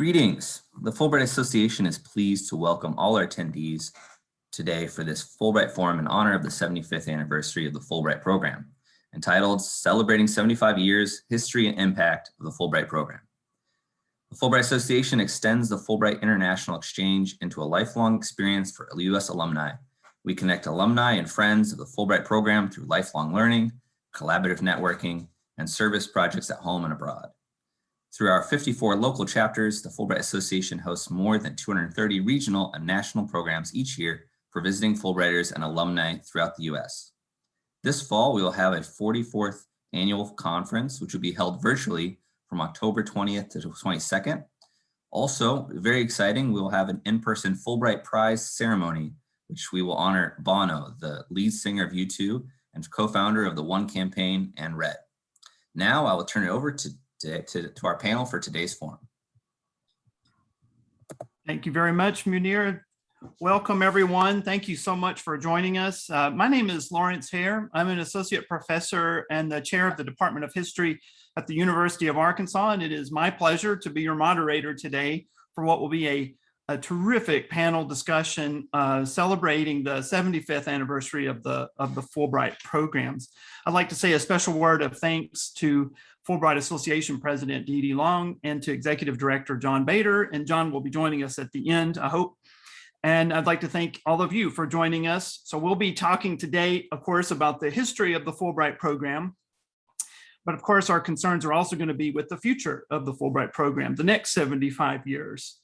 Greetings. The Fulbright Association is pleased to welcome all our attendees today for this Fulbright Forum in honor of the 75th anniversary of the Fulbright program, entitled Celebrating 75 Years, History and Impact of the Fulbright Program. The Fulbright Association extends the Fulbright International Exchange into a lifelong experience for U.S. alumni. We connect alumni and friends of the Fulbright program through lifelong learning, collaborative networking, and service projects at home and abroad. Through our 54 local chapters, the Fulbright Association hosts more than 230 regional and national programs each year for visiting Fulbrighters and alumni throughout the US. This fall, we will have a 44th annual conference, which will be held virtually from October 20th to 22nd. Also, very exciting, we will have an in-person Fulbright Prize ceremony, which we will honor Bono, the lead singer of U2 and co-founder of the One Campaign and Red. Now I will turn it over to to, to, to our panel for today's forum. Thank you very much, Munir. Welcome, everyone. Thank you so much for joining us. Uh, my name is Lawrence Hare. I'm an associate professor and the chair of the Department of History at the University of Arkansas, and it is my pleasure to be your moderator today for what will be a, a terrific panel discussion uh, celebrating the 75th anniversary of the, of the Fulbright programs. I'd like to say a special word of thanks to Fulbright Association President Dee Dee Long and to Executive Director John Bader. And John will be joining us at the end, I hope. And I'd like to thank all of you for joining us. So we'll be talking today, of course, about the history of the Fulbright program. But of course, our concerns are also going to be with the future of the Fulbright program, the next 75 years.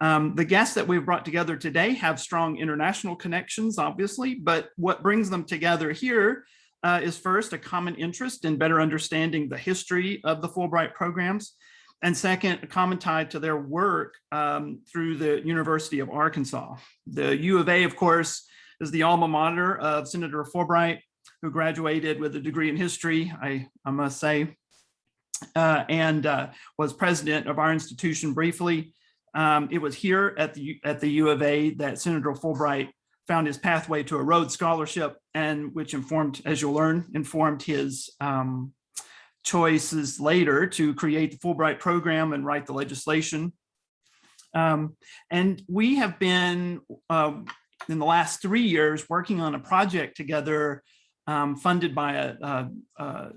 Um, the guests that we've brought together today have strong international connections, obviously, but what brings them together here uh, is first a common interest in better understanding the history of the Fulbright programs, and second, a common tie to their work um, through the University of Arkansas. The U of A, of course, is the alma mater of Senator Fulbright, who graduated with a degree in history, I, I must say, uh, and uh, was president of our institution briefly. Um, it was here at the, at the U of A that Senator Fulbright found his pathway to a Rhodes Scholarship and which informed, as you'll learn, informed his um, choices later to create the Fulbright program and write the legislation. Um, and we have been, uh, in the last three years, working on a project together um, funded by a, a,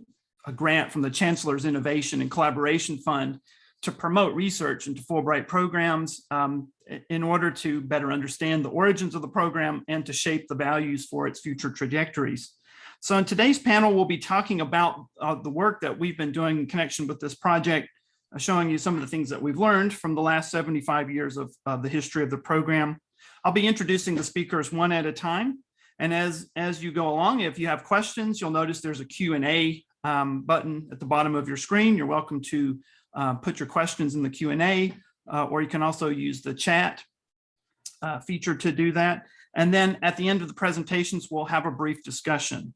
a grant from the Chancellor's Innovation and Collaboration Fund to promote research into Fulbright programs um, in order to better understand the origins of the program and to shape the values for its future trajectories. So in today's panel, we'll be talking about uh, the work that we've been doing in connection with this project, uh, showing you some of the things that we've learned from the last 75 years of, of the history of the program. I'll be introducing the speakers one at a time. And as, as you go along, if you have questions, you'll notice there's a Q&A um, button at the bottom of your screen. You're welcome to uh, put your questions in the Q&A, uh, or you can also use the chat uh, feature to do that. And then at the end of the presentations, we'll have a brief discussion.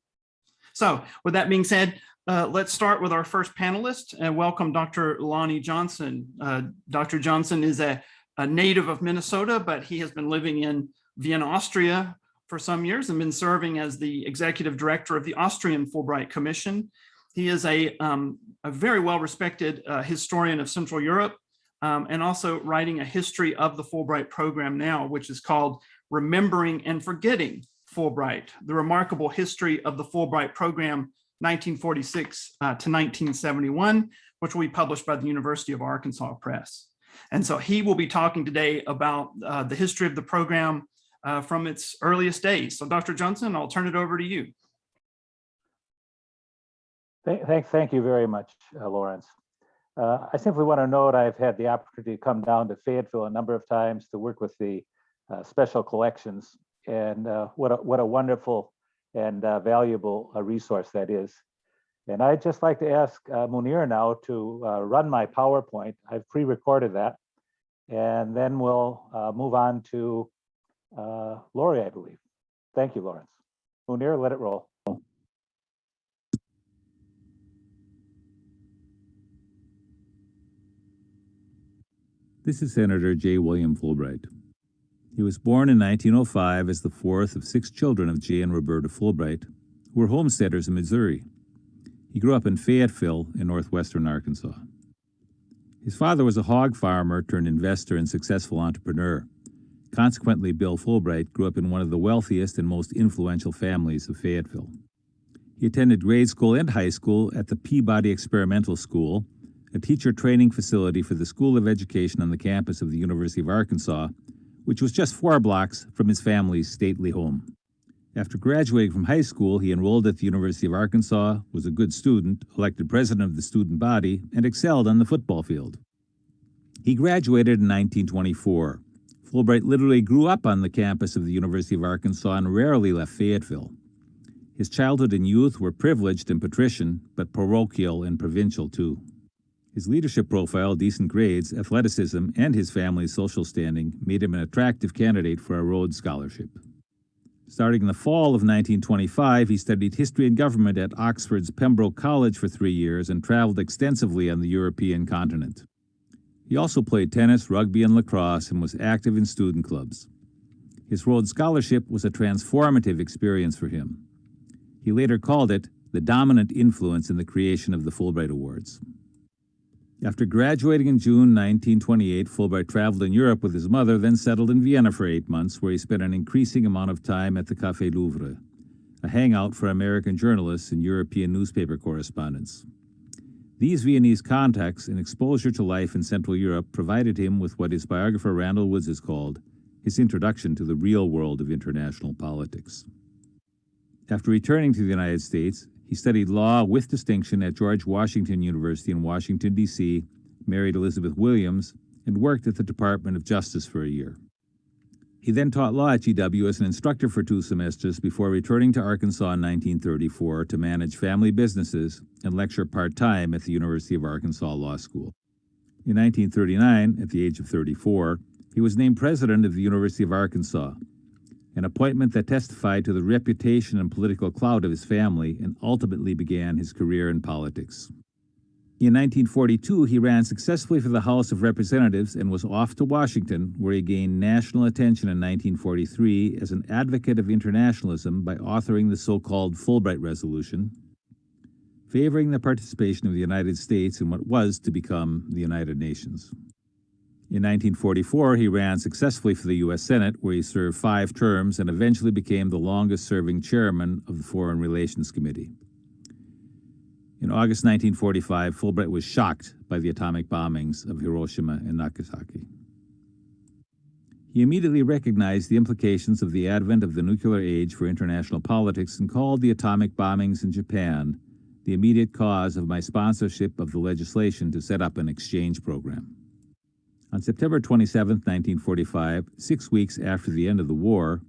So with that being said, uh, let's start with our first panelist and welcome Dr. Lonnie Johnson. Uh, Dr. Johnson is a, a native of Minnesota, but he has been living in Vienna, Austria for some years and been serving as the executive director of the Austrian Fulbright Commission. He is a, um, a very well-respected uh, historian of Central Europe um, and also writing a history of the Fulbright program now, which is called Remembering and Forgetting Fulbright, the remarkable history of the Fulbright program 1946 uh, to 1971, which will be published by the University of Arkansas Press. And so he will be talking today about uh, the history of the program uh, from its earliest days. So Dr. Johnson, I'll turn it over to you. Thank, thank, you very much, uh, Lawrence. Uh, I simply want to note I've had the opportunity to come down to Fayetteville a number of times to work with the uh, special collections and uh, what, a, what a wonderful and uh, valuable uh, resource that is. And I'd just like to ask Munir now to run my PowerPoint. I've pre-recorded that and then we'll move on to Lori, I believe. Thank you, Lawrence. Munir, let it roll. This is Senator J. William Fulbright. He was born in 1905 as the fourth of six children of J. and Roberta Fulbright, who were homesteaders in Missouri. He grew up in Fayetteville in northwestern Arkansas. His father was a hog farmer turned investor and successful entrepreneur. Consequently, Bill Fulbright grew up in one of the wealthiest and most influential families of Fayetteville. He attended grade school and high school at the Peabody Experimental School, a teacher training facility for the School of Education on the campus of the University of Arkansas, which was just four blocks from his family's stately home. After graduating from high school, he enrolled at the University of Arkansas, was a good student, elected president of the student body, and excelled on the football field. He graduated in 1924. Fulbright literally grew up on the campus of the University of Arkansas and rarely left Fayetteville. His childhood and youth were privileged and patrician, but parochial and provincial too. His leadership profile, decent grades, athleticism, and his family's social standing made him an attractive candidate for a Rhodes Scholarship. Starting in the fall of 1925, he studied history and government at Oxford's Pembroke College for three years and traveled extensively on the European continent. He also played tennis, rugby, and lacrosse and was active in student clubs. His Rhodes Scholarship was a transformative experience for him. He later called it the dominant influence in the creation of the Fulbright Awards. After graduating in June 1928, Fulbright traveled in Europe with his mother, then settled in Vienna for eight months, where he spent an increasing amount of time at the Café Louvre, a hangout for American journalists and European newspaper correspondents. These Viennese contacts and exposure to life in Central Europe provided him with what his biographer Randall Woods has called his introduction to the real world of international politics. After returning to the United States, he studied law with distinction at George Washington University in Washington, D.C., married Elizabeth Williams, and worked at the Department of Justice for a year. He then taught law at GW as an instructor for two semesters before returning to Arkansas in 1934 to manage family businesses and lecture part-time at the University of Arkansas Law School. In 1939, at the age of 34, he was named president of the University of Arkansas, an appointment that testified to the reputation and political clout of his family and ultimately began his career in politics. In 1942, he ran successfully for the House of Representatives and was off to Washington, where he gained national attention in 1943 as an advocate of internationalism by authoring the so-called Fulbright Resolution, favoring the participation of the United States in what was to become the United Nations. In 1944, he ran successfully for the U.S. Senate, where he served five terms and eventually became the longest-serving chairman of the Foreign Relations Committee. In August 1945, Fulbright was shocked by the atomic bombings of Hiroshima and Nagasaki. He immediately recognized the implications of the advent of the nuclear age for international politics and called the atomic bombings in Japan the immediate cause of my sponsorship of the legislation to set up an exchange program. On September 27, 1945, six weeks after the end of the war,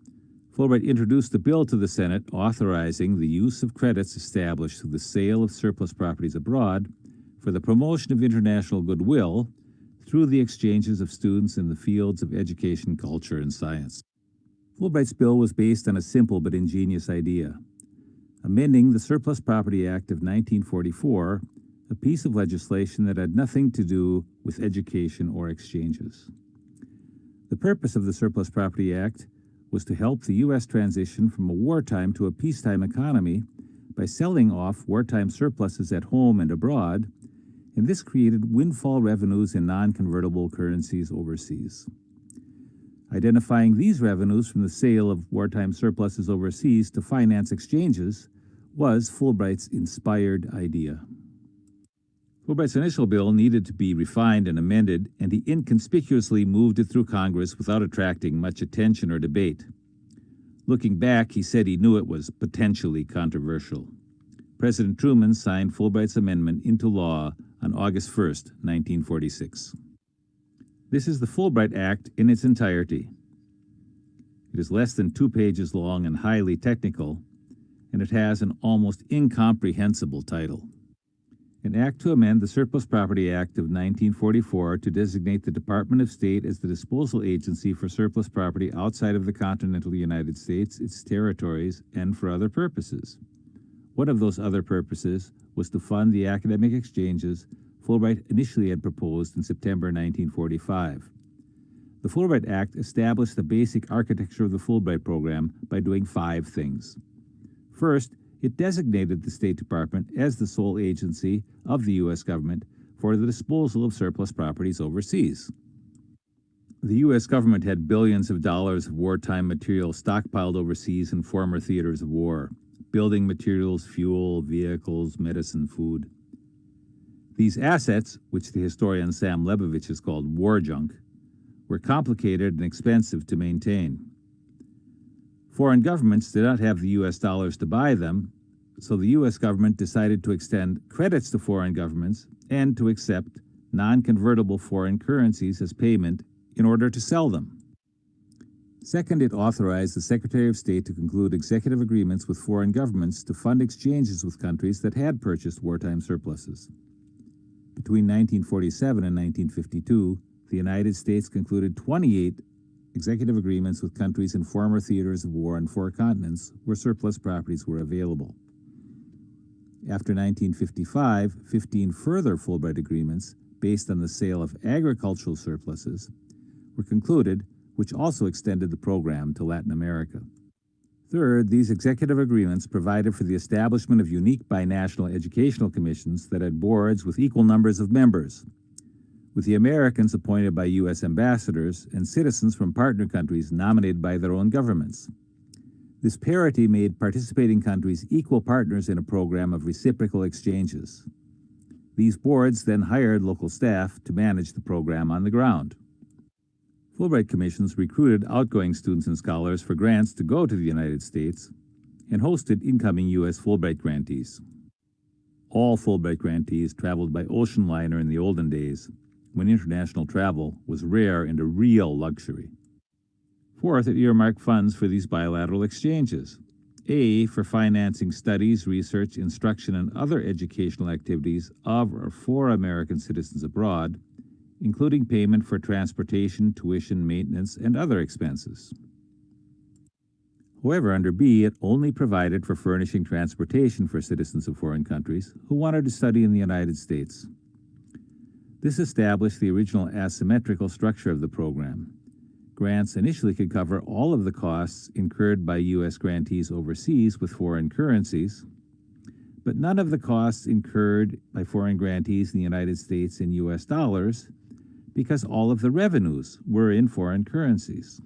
Fulbright introduced a bill to the Senate authorizing the use of credits established through the sale of surplus properties abroad for the promotion of international goodwill through the exchanges of students in the fields of education, culture, and science. Fulbright's bill was based on a simple but ingenious idea. Amending the Surplus Property Act of 1944 a piece of legislation that had nothing to do with education or exchanges. The purpose of the Surplus Property Act was to help the U.S. transition from a wartime to a peacetime economy by selling off wartime surpluses at home and abroad, and this created windfall revenues in non-convertible currencies overseas. Identifying these revenues from the sale of wartime surpluses overseas to finance exchanges was Fulbright's inspired idea. Fulbright's initial bill needed to be refined and amended, and he inconspicuously moved it through Congress without attracting much attention or debate. Looking back, he said he knew it was potentially controversial. President Truman signed Fulbright's amendment into law on August 1, 1946. This is the Fulbright Act in its entirety. It is less than two pages long and highly technical, and it has an almost incomprehensible title an act to amend the Surplus Property Act of 1944 to designate the Department of State as the disposal agency for surplus property outside of the continental United States, its territories, and for other purposes. One of those other purposes was to fund the academic exchanges Fulbright initially had proposed in September 1945. The Fulbright Act established the basic architecture of the Fulbright program by doing five things. First, it designated the State Department as the sole agency of the U.S. government for the disposal of surplus properties overseas. The U.S. government had billions of dollars of wartime material stockpiled overseas in former theaters of war building materials, fuel, vehicles, medicine, food. These assets, which the historian Sam Lebovic has called war junk, were complicated and expensive to maintain. Foreign governments did not have the U.S. dollars to buy them, so the U.S. government decided to extend credits to foreign governments and to accept non-convertible foreign currencies as payment in order to sell them. Second, it authorized the Secretary of State to conclude executive agreements with foreign governments to fund exchanges with countries that had purchased wartime surpluses. Between 1947 and 1952, the United States concluded 28 executive agreements with countries in former theaters of war on four continents where surplus properties were available. After 1955, 15 further Fulbright agreements, based on the sale of agricultural surpluses, were concluded, which also extended the program to Latin America. Third, these executive agreements provided for the establishment of unique binational educational commissions that had boards with equal numbers of members, with the Americans appointed by U.S. ambassadors and citizens from partner countries nominated by their own governments. This parity made participating countries equal partners in a program of reciprocal exchanges. These boards then hired local staff to manage the program on the ground. Fulbright commissions recruited outgoing students and scholars for grants to go to the United States and hosted incoming U.S. Fulbright grantees. All Fulbright grantees traveled by ocean liner in the olden days, when international travel was rare and a real luxury. Fourth, it earmarked funds for these bilateral exchanges. A, for financing studies, research, instruction, and other educational activities of or for American citizens abroad, including payment for transportation, tuition, maintenance, and other expenses. However, under B, it only provided for furnishing transportation for citizens of foreign countries who wanted to study in the United States. This established the original asymmetrical structure of the program. Grants initially could cover all of the costs incurred by U.S. grantees overseas with foreign currencies, but none of the costs incurred by foreign grantees in the United States in U.S. dollars because all of the revenues were in foreign currencies.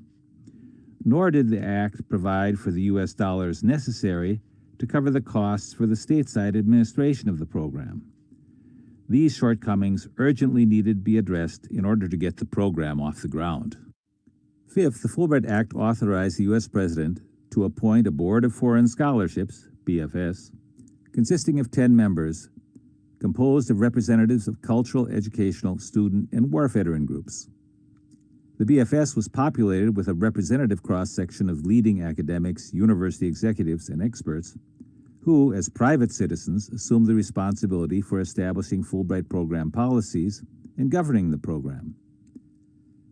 Nor did the Act provide for the U.S. dollars necessary to cover the costs for the stateside administration of the program. These shortcomings urgently needed to be addressed in order to get the program off the ground. Fifth, the Fulbright Act authorized the U.S. President to appoint a Board of Foreign Scholarships, BFS, consisting of 10 members, composed of representatives of cultural, educational, student, and war veteran groups. The BFS was populated with a representative cross-section of leading academics, university executives, and experts who, as private citizens, assumed the responsibility for establishing Fulbright program policies and governing the program.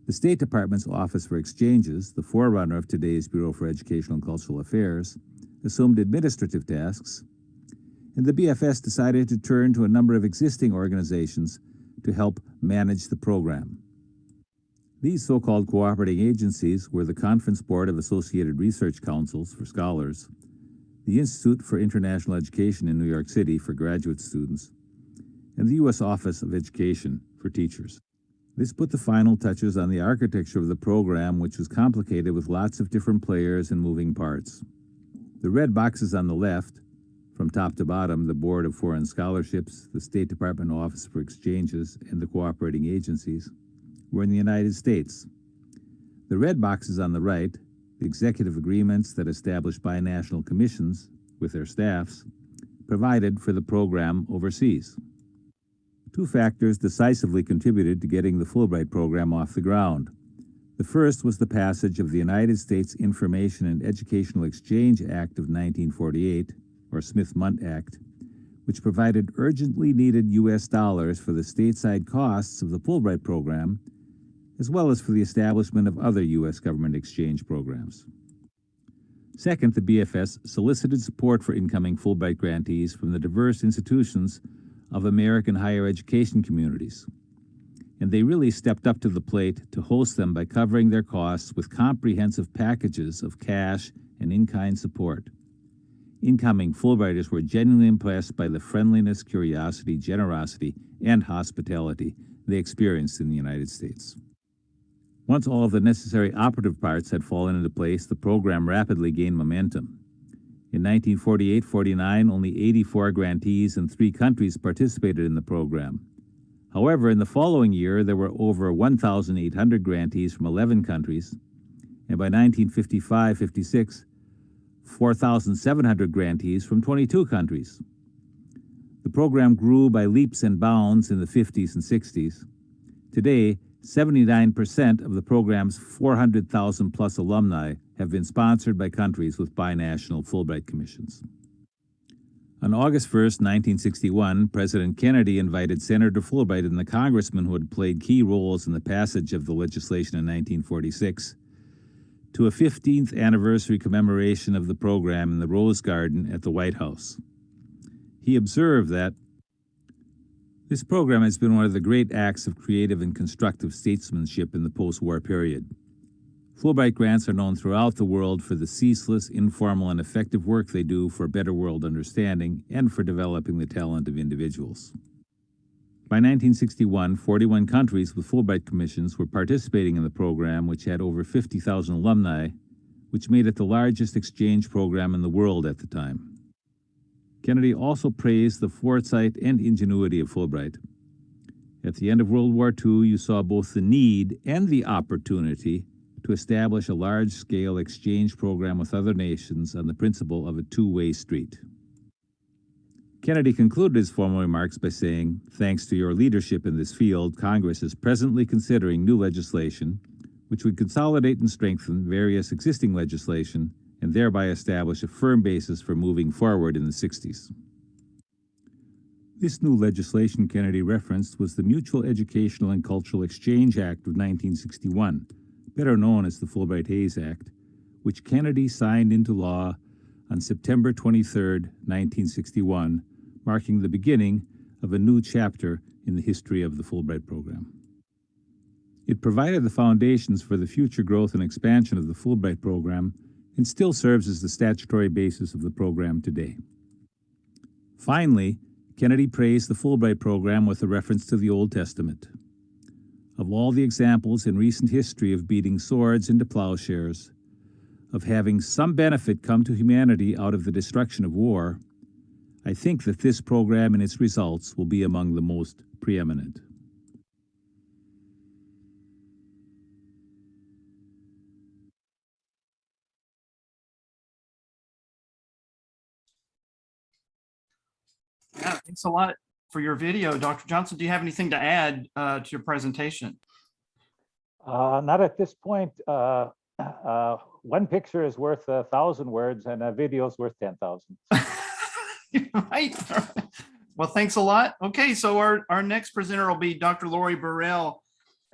The State Department's Office for Exchanges, the forerunner of today's Bureau for Educational and Cultural Affairs, assumed administrative tasks, and the BFS decided to turn to a number of existing organizations to help manage the program. These so-called cooperating agencies were the Conference Board of Associated Research Councils for scholars, the Institute for International Education in New York City for graduate students, and the U.S. Office of Education for teachers. This put the final touches on the architecture of the program, which was complicated with lots of different players and moving parts. The red boxes on the left, from top to bottom, the Board of Foreign Scholarships, the State Department Office for Exchanges, and the cooperating agencies, were in the United States. The red boxes on the right, executive agreements that established binational commissions with their staffs, provided for the program overseas. Two factors decisively contributed to getting the Fulbright program off the ground. The first was the passage of the United States Information and Educational Exchange Act of 1948, or Smith-Mundt Act, which provided urgently needed U.S. dollars for the stateside costs of the Fulbright program, as well as for the establishment of other U.S. government exchange programs. Second, the BFS solicited support for incoming Fulbright grantees from the diverse institutions of American higher education communities. And they really stepped up to the plate to host them by covering their costs with comprehensive packages of cash and in-kind support. incoming Fulbrighters were genuinely impressed by the friendliness, curiosity, generosity, and hospitality they experienced in the United States. Once all of the necessary operative parts had fallen into place, the program rapidly gained momentum. In 1948-49, only 84 grantees in three countries participated in the program. However, in the following year, there were over 1,800 grantees from 11 countries, and by 1955-56, 4,700 grantees from 22 countries. The program grew by leaps and bounds in the 50s and 60s. Today, 79% of the program's 400,000 plus alumni have been sponsored by countries with binational Fulbright commissions. On August 1, 1961, President Kennedy invited Senator Fulbright and the congressmen who had played key roles in the passage of the legislation in 1946 to a 15th anniversary commemoration of the program in the Rose Garden at the White House. He observed that this program has been one of the great acts of creative and constructive statesmanship in the post-war period. Fulbright grants are known throughout the world for the ceaseless, informal, and effective work they do for better world understanding and for developing the talent of individuals. By 1961, 41 countries with Fulbright commissions were participating in the program, which had over 50,000 alumni, which made it the largest exchange program in the world at the time. Kennedy also praised the foresight and ingenuity of Fulbright. At the end of World War II, you saw both the need and the opportunity to establish a large-scale exchange program with other nations on the principle of a two-way street. Kennedy concluded his formal remarks by saying, thanks to your leadership in this field, Congress is presently considering new legislation which would consolidate and strengthen various existing legislation and thereby establish a firm basis for moving forward in the 60s. This new legislation Kennedy referenced was the Mutual Educational and Cultural Exchange Act of 1961, better known as the Fulbright-Hays Act, which Kennedy signed into law on September 23, 1961, marking the beginning of a new chapter in the history of the Fulbright program. It provided the foundations for the future growth and expansion of the Fulbright program and still serves as the statutory basis of the program today. Finally, Kennedy praised the Fulbright program with a reference to the Old Testament. Of all the examples in recent history of beating swords into plowshares, of having some benefit come to humanity out of the destruction of war, I think that this program and its results will be among the most preeminent. Yeah, thanks a lot for your video. Dr. Johnson, do you have anything to add uh, to your presentation? Uh, not at this point. Uh, uh, one picture is worth a thousand words and a video is worth 10,000. right. Well, thanks a lot. Okay, so our, our next presenter will be Dr. Lori Birrell.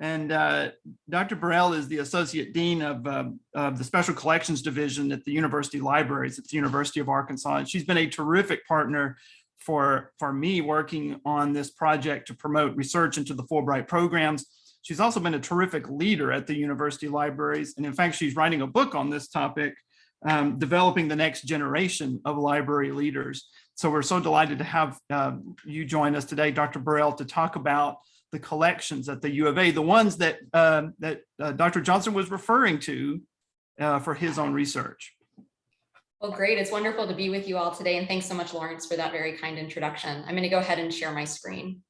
And uh, Dr. Birrell is the Associate Dean of, uh, of the Special Collections Division at the University Libraries at the University of Arkansas. And she's been a terrific partner for, for me working on this project to promote research into the Fulbright programs. She's also been a terrific leader at the university libraries. And in fact, she's writing a book on this topic, um, developing the next generation of library leaders. So we're so delighted to have uh, you join us today, Dr. Birrell, to talk about the collections at the U of A, the ones that, uh, that uh, Dr. Johnson was referring to uh, for his own research. Well, great. It's wonderful to be with you all today. And thanks so much, Lawrence, for that very kind introduction. I'm going to go ahead and share my screen.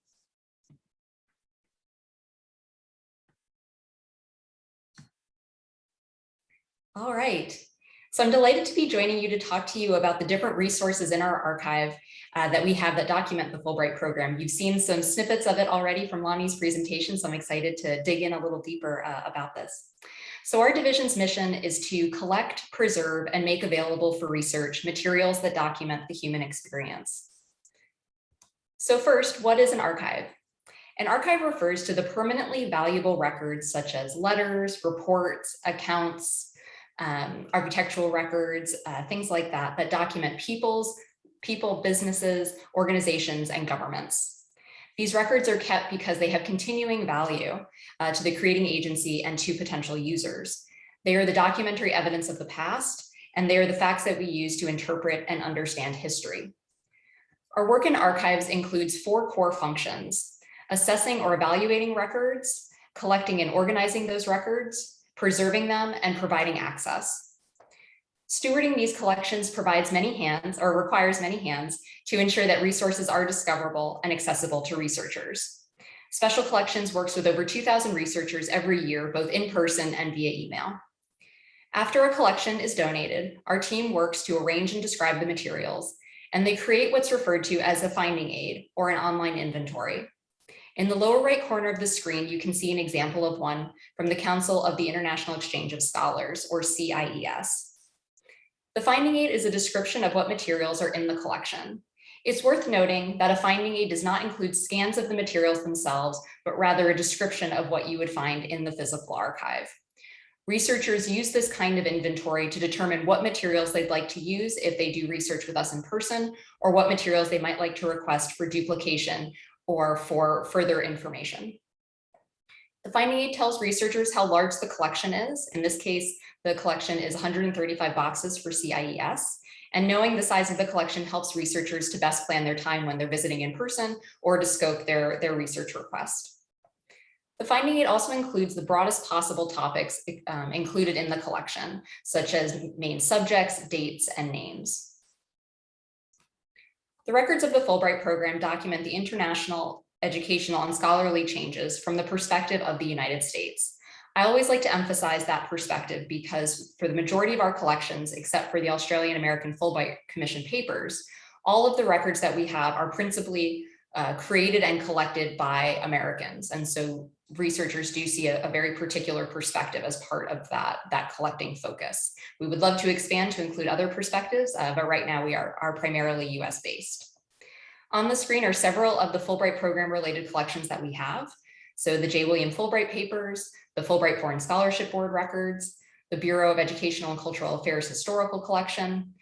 All right. So I'm delighted to be joining you to talk to you about the different resources in our archive uh, that we have that document the Fulbright program. You've seen some snippets of it already from Lonnie's presentation, so I'm excited to dig in a little deeper uh, about this. So our division's mission is to collect, preserve, and make available for research materials that document the human experience. So first, what is an archive? An archive refers to the permanently valuable records such as letters, reports, accounts, um, architectural records, uh, things like that, that document people's, people, businesses, organizations, and governments. These records are kept because they have continuing value uh, to the creating agency and to potential users. They are the documentary evidence of the past, and they are the facts that we use to interpret and understand history. Our work in archives includes four core functions, assessing or evaluating records, collecting and organizing those records, preserving them, and providing access. Stewarding these collections provides many hands or requires many hands to ensure that resources are discoverable and accessible to researchers. Special Collections works with over 2,000 researchers every year, both in person and via email. After a collection is donated, our team works to arrange and describe the materials, and they create what's referred to as a finding aid or an online inventory. In the lower right corner of the screen, you can see an example of one from the Council of the International Exchange of Scholars, or CIES. The finding aid is a description of what materials are in the collection. It's worth noting that a finding aid does not include scans of the materials themselves, but rather a description of what you would find in the physical archive. Researchers use this kind of inventory to determine what materials they'd like to use if they do research with us in person, or what materials they might like to request for duplication or for further information. The finding aid tells researchers how large the collection is. In this case, the collection is 135 boxes for CIES. And knowing the size of the collection helps researchers to best plan their time when they're visiting in person or to scope their, their research request. The finding aid also includes the broadest possible topics um, included in the collection, such as main subjects, dates, and names. The records of the Fulbright program document the international, educational, and scholarly changes from the perspective of the United States. I always like to emphasize that perspective because for the majority of our collections, except for the Australian American Fulbright Commission papers, all of the records that we have are principally uh, created and collected by Americans. And so researchers do see a, a, very particular perspective as part of that, that collecting focus. We would love to expand to include other perspectives, uh, but right now we are, are primarily US based. On the screen are several of the Fulbright program related collections that we have. So the J. William Fulbright papers, the Fulbright Foreign Scholarship Board records, the Bureau of Educational and Cultural Affairs Historical Collection,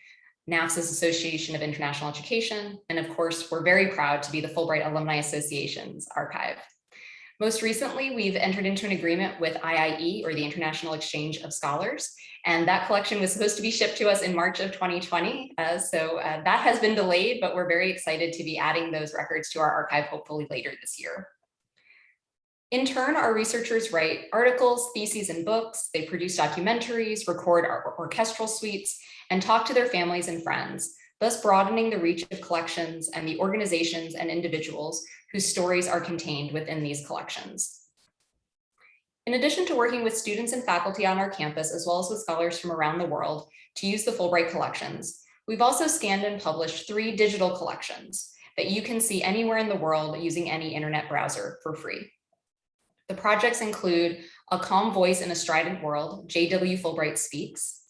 NAFSA's Association of International Education, and of course, we're very proud to be the Fulbright Alumni Association's archive. Most recently, we've entered into an agreement with IIE or the International Exchange of Scholars, and that collection was supposed to be shipped to us in March of 2020. Uh, so uh, that has been delayed, but we're very excited to be adding those records to our archive hopefully later this year. In turn, our researchers write articles, theses, and books. They produce documentaries, record orchestral suites, and talk to their families and friends, thus broadening the reach of collections and the organizations and individuals whose stories are contained within these collections. In addition to working with students and faculty on our campus, as well as with scholars from around the world to use the Fulbright collections, we've also scanned and published three digital collections that you can see anywhere in the world using any internet browser for free. The projects include A Calm Voice in a Strident World, J.W. Fulbright Speaks,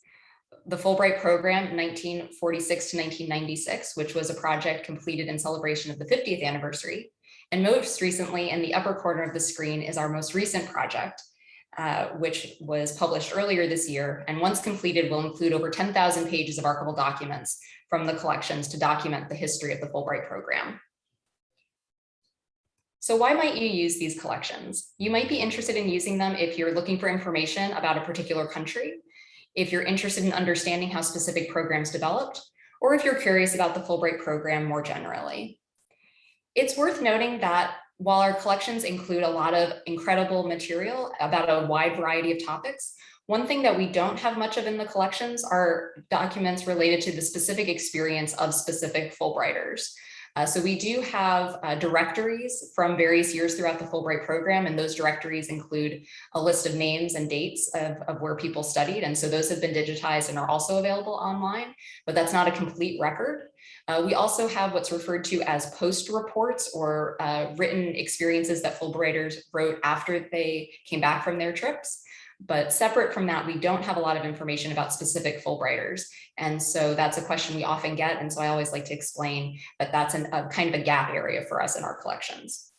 the Fulbright program 1946 to 1996, which was a project completed in celebration of the 50th anniversary, and most recently, in the upper corner of the screen is our most recent project, uh, which was published earlier this year. And once completed, will include over 10,000 pages of archival documents from the collections to document the history of the Fulbright program. So why might you use these collections? You might be interested in using them if you're looking for information about a particular country, if you're interested in understanding how specific programs developed, or if you're curious about the Fulbright program more generally. It's worth noting that while our collections include a lot of incredible material about a wide variety of topics, one thing that we don't have much of in the collections are documents related to the specific experience of specific Fulbrighters. Uh, so we do have uh, directories from various years throughout the Fulbright program, and those directories include a list of names and dates of, of where people studied. And so those have been digitized and are also available online, but that's not a complete record. Uh, we also have what's referred to as post reports or uh, written experiences that Fulbrighters wrote after they came back from their trips. But separate from that, we don't have a lot of information about specific Fulbrighters. And so that's a question we often get. And so I always like to explain that that's an, a kind of a gap area for us in our collections.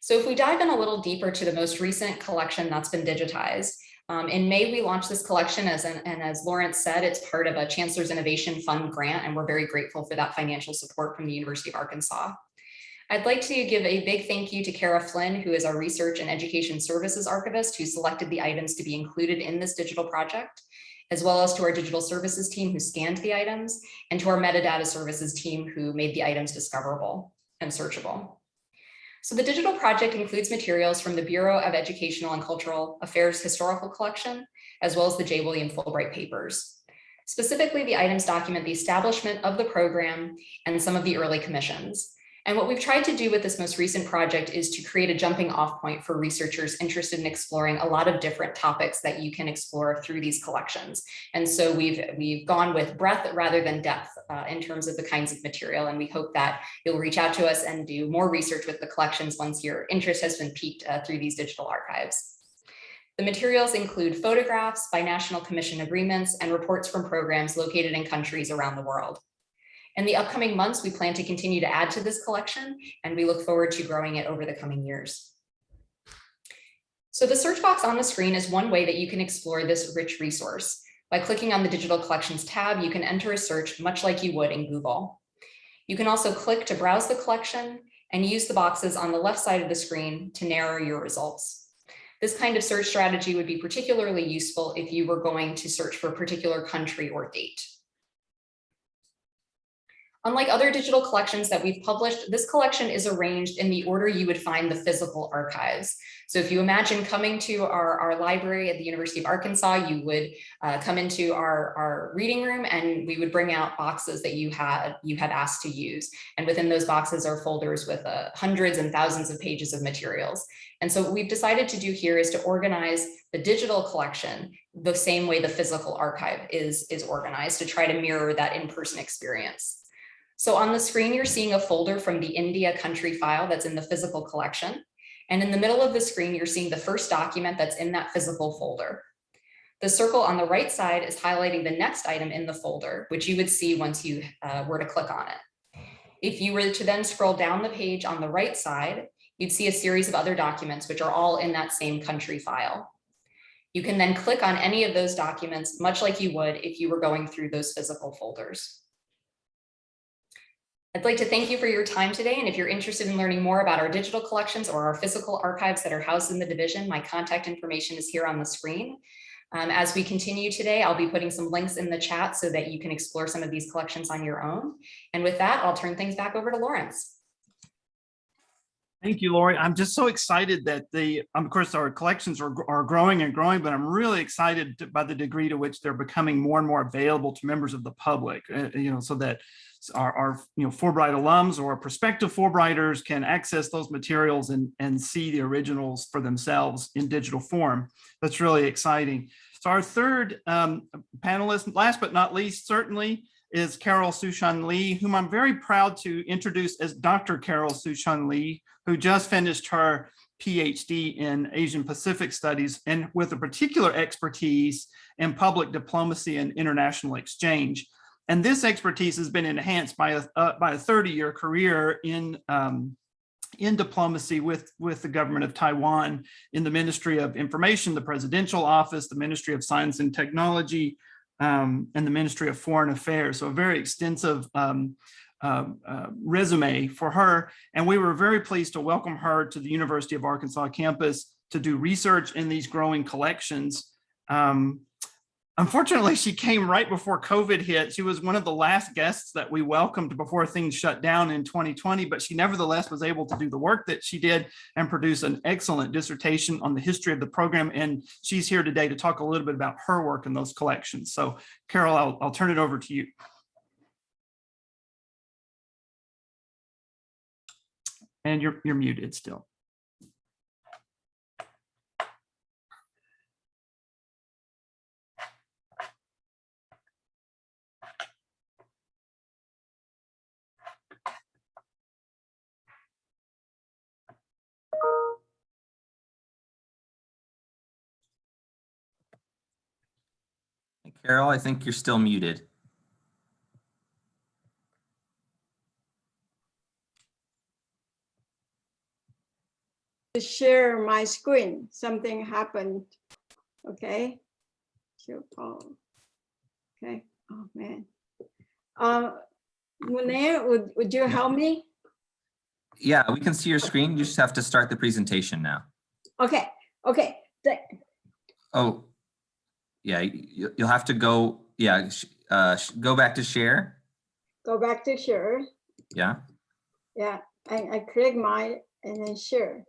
So if we dive in a little deeper to the most recent collection that's been digitized, um, in May, we launched this collection as an, and as Lawrence said, it's part of a Chancellor's Innovation Fund grant, and we're very grateful for that financial support from the University of Arkansas. I'd like to give a big thank you to Kara Flynn, who is our Research and Education Services Archivist, who selected the items to be included in this digital project, as well as to our digital services team who scanned the items, and to our metadata services team who made the items discoverable and searchable. So the digital project includes materials from the Bureau of Educational and Cultural Affairs Historical Collection, as well as the J. William Fulbright papers. Specifically, the items document the establishment of the program and some of the early commissions. And what we've tried to do with this most recent project is to create a jumping off point for researchers interested in exploring a lot of different topics that you can explore through these collections. And so we've, we've gone with breadth rather than depth uh, in terms of the kinds of material. And we hope that you'll reach out to us and do more research with the collections once your interest has been piqued uh, through these digital archives. The materials include photographs, binational commission agreements, and reports from programs located in countries around the world. In the upcoming months, we plan to continue to add to this collection, and we look forward to growing it over the coming years. So the search box on the screen is one way that you can explore this rich resource. By clicking on the digital collections tab, you can enter a search much like you would in Google. You can also click to browse the collection and use the boxes on the left side of the screen to narrow your results. This kind of search strategy would be particularly useful if you were going to search for a particular country or date. Unlike other digital collections that we've published, this collection is arranged in the order you would find the physical archives. So if you imagine coming to our, our library at the University of Arkansas, you would uh, come into our, our reading room and we would bring out boxes that you had, you had asked to use. And within those boxes are folders with uh, hundreds and thousands of pages of materials. And so what we've decided to do here is to organize the digital collection the same way the physical archive is, is organized to try to mirror that in-person experience. So on the screen, you're seeing a folder from the India country file that's in the physical collection. And in the middle of the screen, you're seeing the first document that's in that physical folder. The circle on the right side is highlighting the next item in the folder, which you would see once you uh, were to click on it. If you were to then scroll down the page on the right side, you'd see a series of other documents, which are all in that same country file. You can then click on any of those documents, much like you would if you were going through those physical folders. I'd like to thank you for your time today. And if you're interested in learning more about our digital collections or our physical archives that are housed in the division, my contact information is here on the screen. Um, as we continue today, I'll be putting some links in the chat so that you can explore some of these collections on your own. And with that, I'll turn things back over to Lawrence. Thank you, Lori. I'm just so excited that the, um, of course, our collections are, are growing and growing, but I'm really excited to- by the degree to which they're becoming more and more available to members of the public, uh, you know, so that our, our, you know, Fulbright alums or prospective Fulbrighters can access those materials and, and see the originals for themselves in digital form. That's really exciting. So our third um, panelist, last but not least, certainly is Carol Sushan Lee, whom I'm very proud to introduce as Dr. Carol Sushan Lee, who just finished her PhD in Asian Pacific Studies and with a particular expertise in public diplomacy and international exchange. And this expertise has been enhanced by a, uh, by a 30-year career in, um, in diplomacy with, with the government of Taiwan in the Ministry of Information, the Presidential Office, the Ministry of Science and Technology, um, and the Ministry of Foreign Affairs. So a very extensive um, uh, uh, resume for her. And we were very pleased to welcome her to the University of Arkansas campus to do research in these growing collections. Um, Unfortunately, she came right before COVID hit. She was one of the last guests that we welcomed before things shut down in 2020, but she nevertheless was able to do the work that she did and produce an excellent dissertation on the history of the program. And she's here today to talk a little bit about her work in those collections. So Carol, I'll, I'll turn it over to you. And you're, you're muted still. Carol, I think you're still muted. to share my screen. Something happened. Okay. Okay. Oh man. Uh, would, would you help me? Yeah, we can see your screen. You just have to start the presentation now. Okay, okay, the- Oh, yeah, you, you'll have to go, yeah, uh, go back to share. go back to share. Yeah. Yeah, I, I click my and then share.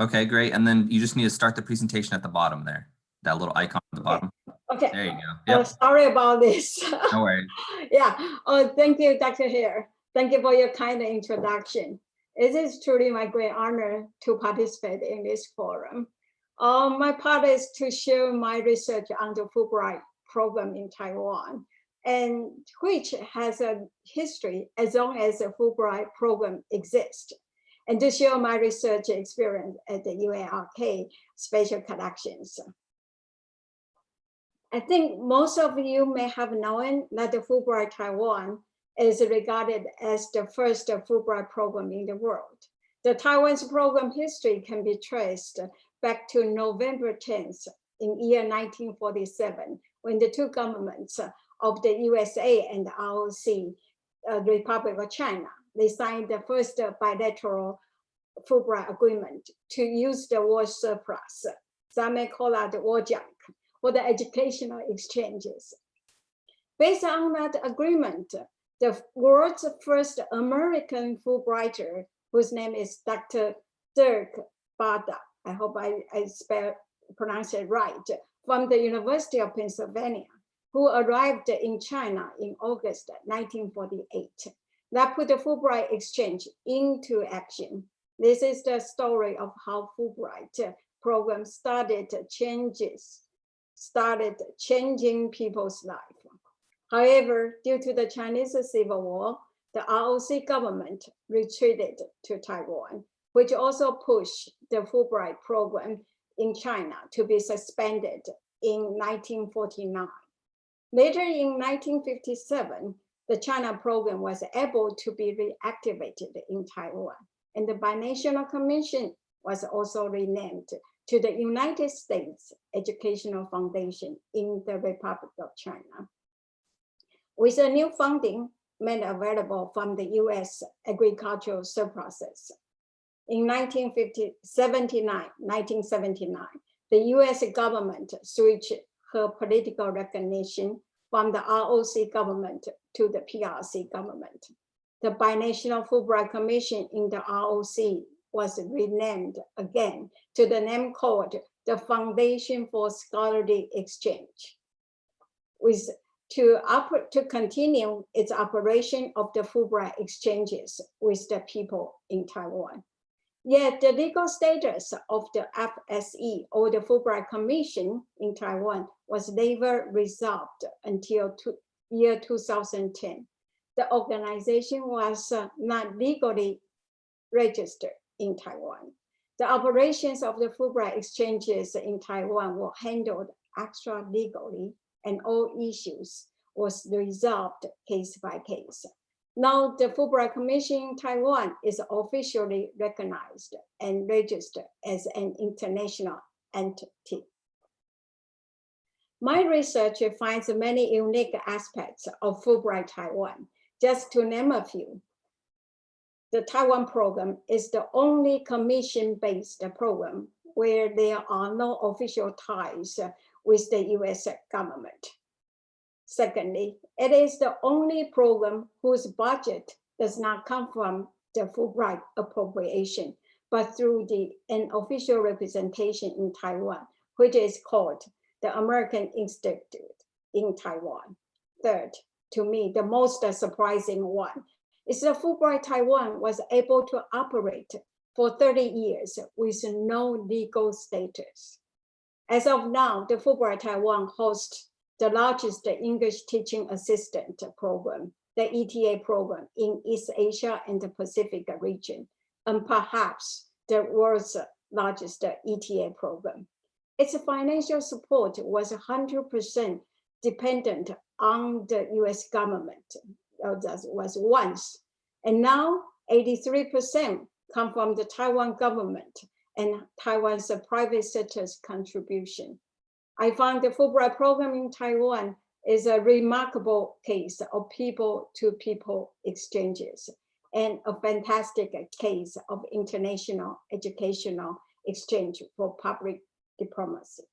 Okay, great. And then you just need to start the presentation at the bottom there. That little icon at the bottom. Okay, There you go. oh, sorry about this. no worries. Yeah, oh, thank you, Dr. Hare. Thank you for your kind introduction. It is truly my great honor to participate in this forum. Um, my part is to share my research on the Fulbright program in Taiwan, and which has a history as long as the Fulbright program exists, and to share my research experience at the UARK Special Collections. I think most of you may have known that the Fulbright Taiwan is regarded as the first Fulbright program in the world. The Taiwan's program history can be traced back to November 10th in year 1947, when the two governments of the USA and the ROC, uh, Republic of China, they signed the first bilateral Fulbright agreement to use the war surplus. Some may call that the war junk for the educational exchanges. Based on that agreement, the world's first American Fulbrighter, whose name is Dr. Derk Bodde, I hope I, I spell, pronounce it right, from the University of Pennsylvania, who arrived in China in August 1948. That put the Fulbright exchange into action. This is the story of how Fulbright program started changes started changing people's life. However, due to the Chinese Civil War, the ROC government retreated to Taiwan, which also pushed the Fulbright program in China to be suspended in 1949. Later in 1957, the China program was able to be reactivated in Taiwan, and the Binational Commission was also renamed to the United States Educational Foundation in the Republic of China. With a new funding made available from the US agricultural surpluses. In 1979, 1979, the US government switched her political recognition from the ROC government to the PRC government. The Binational Fulbright Commission in the ROC was renamed again to the name called the Foundation for Scholarly Exchange. With to to continue its operation of the Fulbright exchanges with the people in Taiwan. Yet the legal status of the FSE or the Fulbright Commission in Taiwan was never resolved until two, year 2010. The organization was uh, not legally registered in Taiwan. The operations of the Fulbright exchanges in Taiwan were handled extra legally and all issues was resolved case by case. Now the Fulbright Commission in Taiwan is officially recognized and registered as an international entity. My research finds many unique aspects of Fulbright Taiwan. Just to name a few, the Taiwan program is the only commission-based program where there are no official ties with the US government. Secondly, it is the only program whose budget does not come from the Fulbright appropriation, but through the an official representation in Taiwan, which is called the American Institute in Taiwan. Third, to me, the most surprising one is that Fulbright Taiwan was able to operate for 30 years with no legal status. As of now, the Fulbright Taiwan hosts the largest English teaching assistant program, the ETA program in East Asia and the Pacific region, and perhaps the world's largest ETA program. Its financial support was 100% dependent on the US government, that was once. And now 83% come from the Taiwan government and Taiwan's private sector's contribution. I found the Fulbright program in Taiwan is a remarkable case of people-to-people exchanges and a fantastic case of international educational exchange for public diplomacy.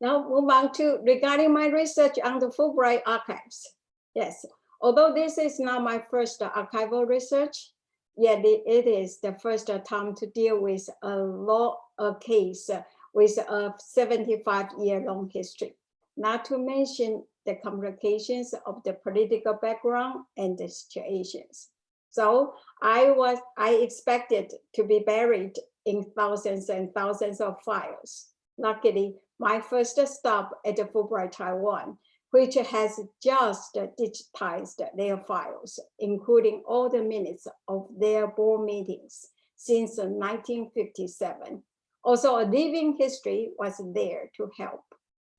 Now move on to regarding my research on the Fulbright archives. Yes, although this is not my first archival research, yet it it is the first time to deal with a law a case with a 75 year long history, not to mention the complications of the political background and the situations. So I was, I expected to be buried in thousands and thousands of files. Luckily, my first stop at the Fulbright Taiwan, which has just digitized their files, including all the minutes of their board meetings since 1957. Also, a living history was there to help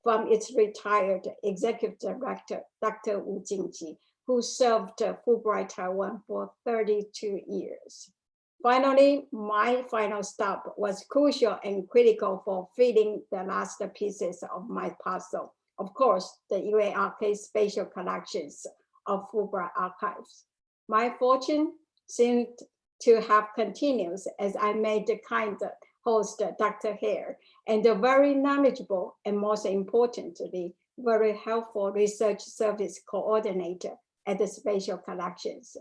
from its retired executive director, Dr. Wu Jing-jyi, who served uh, Fulbright Taiwan for 32 years. Finally, my final stop was crucial and critical for filling the last pieces of my puzzle. Of course, the UARK spatial collections of Fulbright archives. My fortune seemed to have continued as I made the kind host, uh, Dr. Hare, and a very knowledgeable and most importantly, very helpful research service coordinator at the spatial collections.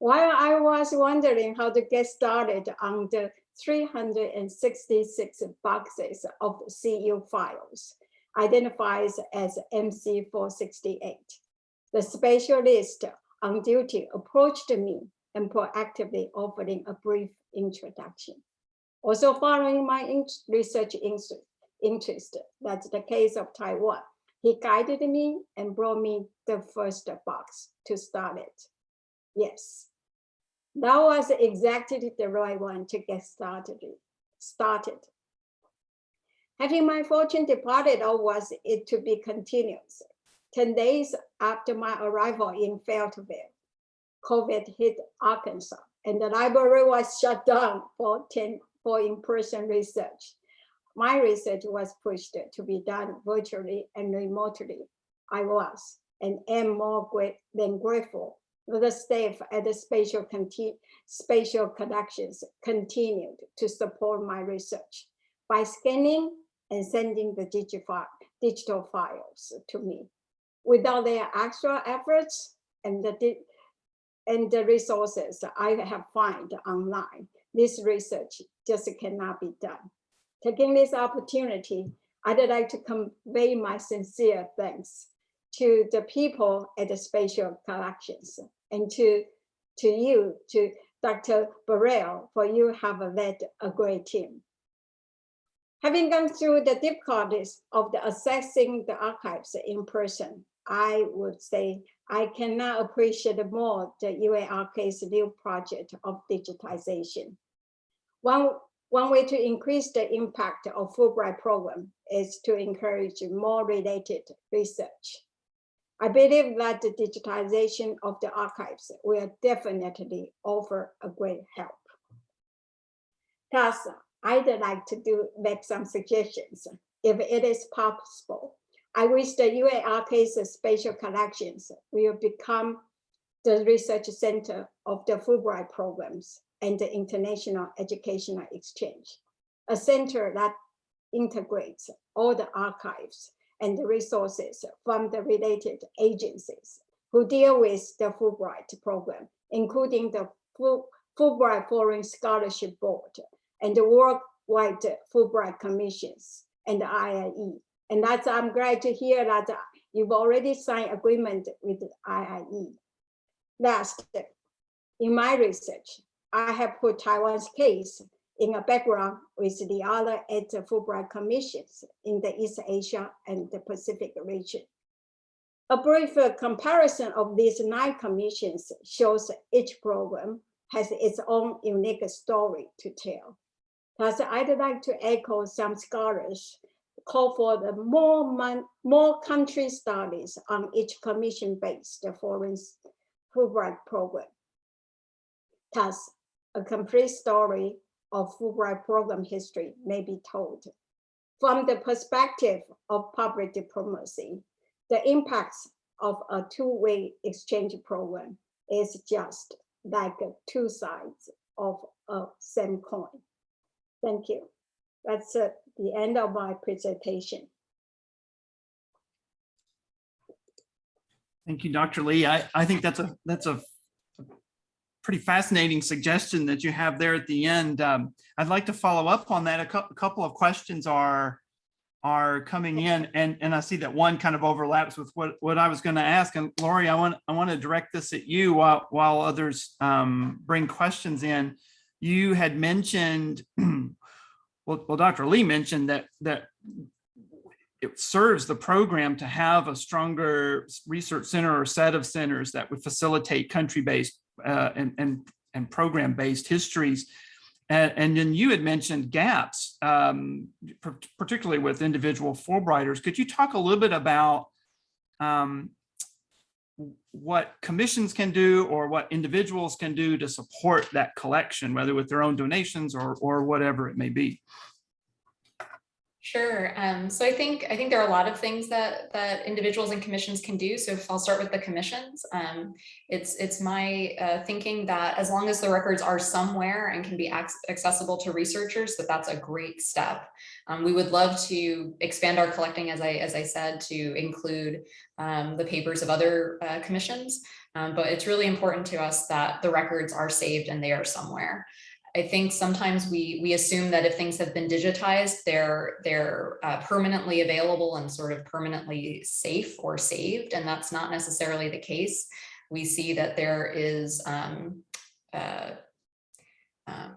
While I was wondering how to get started on the 366 boxes of CU files, identifies as MC468, the specialist on duty approached me and proactively offering a brief introduction. Also following my in- research interest, interest, that's the case of Taiwan, he guided me and brought me the first box to start it. Yes, that was exactly the right one to get started. Started. Having my fortune departed, or was it to be continuous? 10 days after my arrival in Fayetteville, COVID hit Arkansas and the library was shut down for 10 for in-person research. My research was pushed to be done virtually and remotely. I was and am more great than grateful that the staff at the spatial, conti- spatial collections continued to support my research by scanning and sending the digital, digital files to me. Without their extra efforts and the, and the resources I have found online, this research just cannot be done. Taking this opportunity, I'd like to convey my sincere thanks to the people at the spatial collections and to, to you, to Dr. Birrell, for you have led a great team. Having gone through the difficulties of the assessing the archives in person, I would say I cannot appreciate more the UARK's new project of digitization. One, one way to increase the impact of Fulbright program is to encourage more related research. I believe that the digitization of the archives will definitely offer a great help. Thus, I'd like to do make some suggestions. If it is possible, I wish the UARK's spatial collections will become the research center of the Fulbright programs and the international educational exchange, a center that integrates all the archives and the resources from the related agencies who deal with the Fulbright program, including the Fulbright Foreign Scholarship Board and the Worldwide Fulbright Commissions and the IIE. And that's, I'm glad to hear that you've already signed agreement with IIE. Last, in my research, I have put Taiwan's case in a background with the other eight Fulbright commissions in the East Asia and the Pacific region. A brief comparison of these nine commissions shows each program has its own unique story to tell. Thus, I'd like to echo some scholars call for the more, more country studies on each commission-based foreign Fulbright program. Thus, a complete story of Fulbright program history may be told. From the perspective of public diplomacy, the impacts of a two-way exchange program is just like two sides of a same coin. Thank you. That's uh, the end of my presentation. Thank you, Dr. Lee. I, I think that's a, that's a pretty fascinating suggestion that you have there at the end. Um, I'd like to follow up on that. A couple, couple of questions are, are coming in and, and I see that one kind of overlaps with what, what I was going to ask. And Lori, I want, I want to direct this at you while, while others um, bring questions in. You had mentioned, well, well, Dr. Lee mentioned that, that it serves the program to have a stronger research center or set of centers that would facilitate country-based uh, and, and, and program-based histories. And, and then you had mentioned gaps, um, particularly with individual Fulbrighters. Could you talk a little bit about um, what commissions can do or what individuals can do to support that collection, whether with their own donations or, or whatever it may be? Sure. Um, so I think I think there are a lot of things that that individuals and commissions can do. So if I'll start with the commissions, um, it's it's my uh, thinking that as long as the records are somewhere and can be accessible to researchers, that that's a great step. Um, we would love to expand our collecting, as I as I said, to include um, the papers of other uh, commissions. Um, but it's really important to us that the records are saved and they are somewhere. I think sometimes we we assume that if things have been digitized, they're they're uh, permanently available and sort of permanently safe or saved, and that's not necessarily the case. We see that there is um, uh, uh,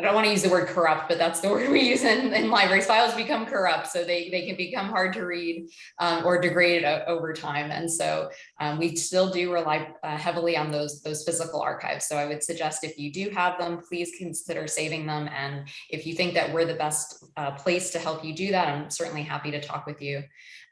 I don't want to use the word corrupt, but that's the word we use in, in libraries. Files become corrupt, so they, they can become hard to read um, or degraded over time. And so um, we still do rely uh, heavily on those, those physical archives. So I would suggest if you do have them, please consider saving them. And if you think that we're the best uh, place to help you do that, I'm certainly happy to talk with you.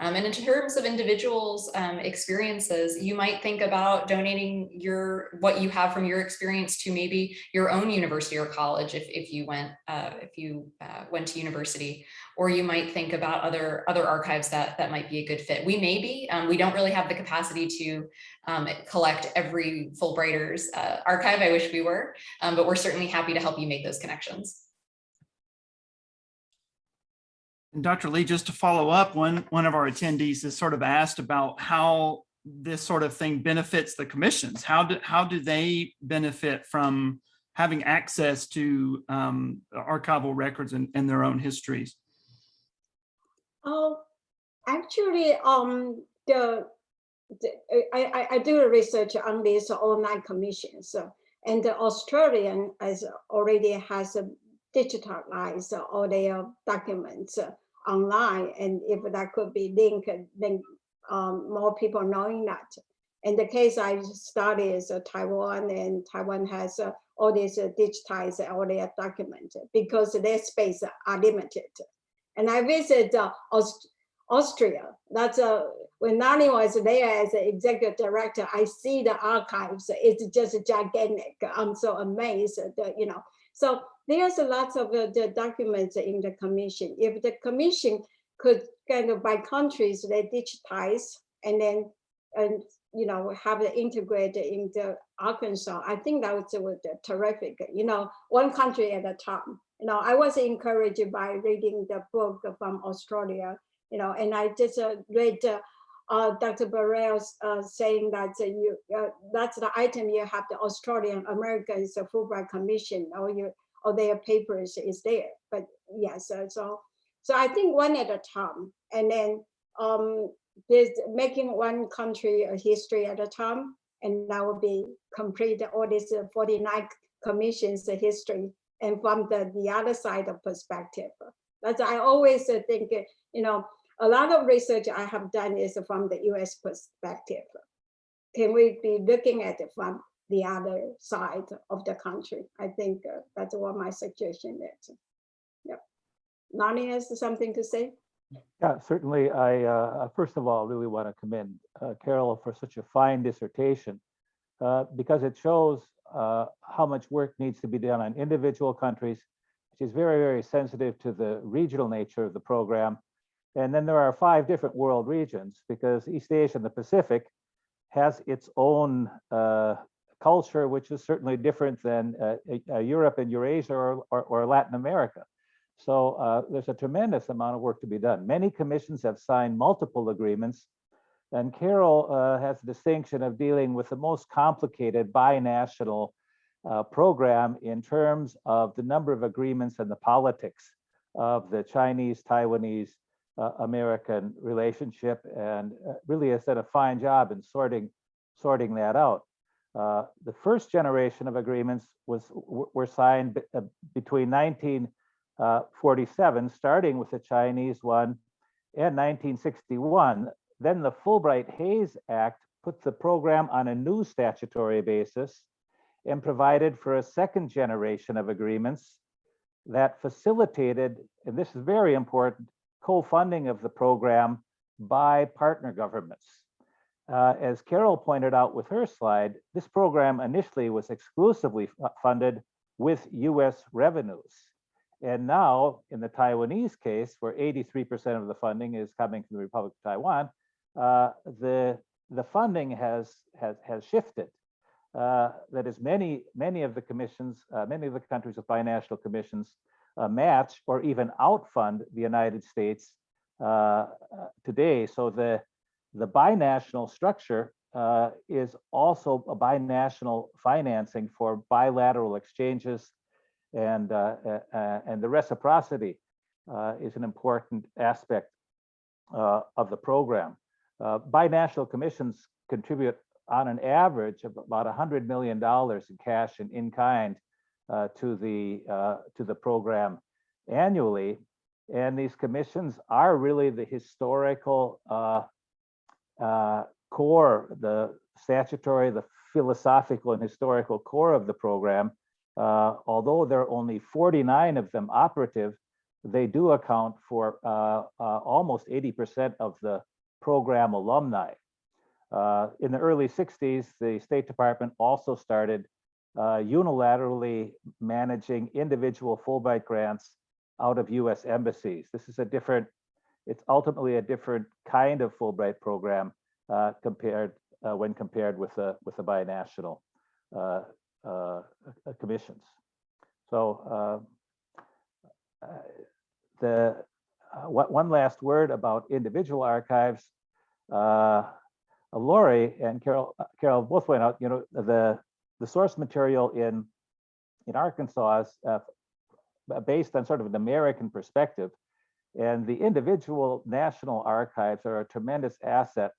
Um, and in terms of individuals' um, experiences, you might think about donating your what you have from your experience to maybe your own university or college if, if you went uh, if you uh, went to university, or you might think about other other archives that that might be a good fit. We may be. Um, we don't really have the capacity to um, collect every Fulbrighters uh, archive. I wish we were, um, but we're certainly happy to help you make those connections. And Dr. Lee, just to follow up, one, one of our attendees has sort of asked about how this sort of thing benefits the commissions. How do, how do they benefit from having access to um, archival records and, and their own histories? Oh, actually, um, the, the I, I, do research on these online commissions, and the Australian as already has a digitalize all their documents online. And if that could be linked, then um, more people knowing that. In the case I study is uh, Taiwan and Taiwan has uh, all these uh, digitized all their documents because their space are limited. And I visit uh, Aust Austria. That's uh, when Nani was there as an executive director, I see the archives. It's just gigantic. I'm so amazed that, you know, so there's a lot of uh, the documents in the commission. If the commission could kind of by countries, they digitize and then, and you know, have it integrated into Arkansas, I think that was, was terrific. You know, one country at a time. You know, I was encouraged by reading the book from Australia. You know, and I just uh, read uh, uh, Dr. Birrell uh, saying that uh, you uh, that's the item you have the Australian Americans Fulbright Commission or you or their papers is there. But yes, uh, so so I think one at a time, and then um, there's making one country a history at a time, and that will be complete all these 49 commissions history, and from the the other side of perspective. That's I always think you know a lot of research I have done is from the US perspective. Can we be looking at it from the other side of the country? I think uh, that's what my suggestion is. Yep. Nani has something to say? Yeah, certainly. I, uh, first of all, really want to commend uh, Carol for such a fine dissertation uh, because it shows uh, how much work needs to be done on individual countries, which is very, very sensitive to the regional nature of the program and then there are five different world regions because East Asia and the Pacific has its own uh, culture, which is certainly different than uh, uh, Europe and Eurasia or, or, or Latin America. So uh, there's a tremendous amount of work to be done. Many commissions have signed multiple agreements, and Carol uh, has the distinction of dealing with the most complicated binational uh, program in terms of the number of agreements and the politics of the Chinese, Taiwanese, uh, American relationship, and uh, really has done a fine job in sorting sorting that out. Uh, the first generation of agreements was were signed uh, between 1947, starting with the Chinese one, and 1961. Then the Fulbright-Hays Act put the program on a new statutory basis and provided for a second generation of agreements that facilitated, and this is very important, co-funding of the program by partner governments. Uh, as Carol pointed out with her slide, this program initially was exclusively funded with US revenues. And now, in the Taiwanese case, where 83% of the funding is coming from the Republic of Taiwan, uh, the, the funding has, has, has shifted. Uh, that is, many, many of the commissions, uh, many of the countries with binational commissions uh, match or even outfund the United States uh, today. So the, the binational structure uh, is also a binational financing for bilateral exchanges and, uh, uh, uh, and the reciprocity uh, is an important aspect uh, of the program. Binational commissions contribute on an average of about $100 million in cash and in kind to the to the program annually. And these commissions are really the historical uh, core, the statutory, the philosophical and historical core of the program. Uh, although there are only 49 of them operative, they do account for uh, uh, almost 80% of the program alumni. Uh, in the early 60s, the State Department also started uh, unilaterally managing individual Fulbright grants out of US embassies. This is a different, it's ultimately a different kind of Fulbright program uh, compared uh, when compared with the with the binational uh, uh, commissions. So uh, uh, the uh, one last word about individual archives. Lori and Carol, Carol both went out, you know, the, the source material in, in Arkansas is based on sort of an American perspective. And the individual national archives are a tremendous asset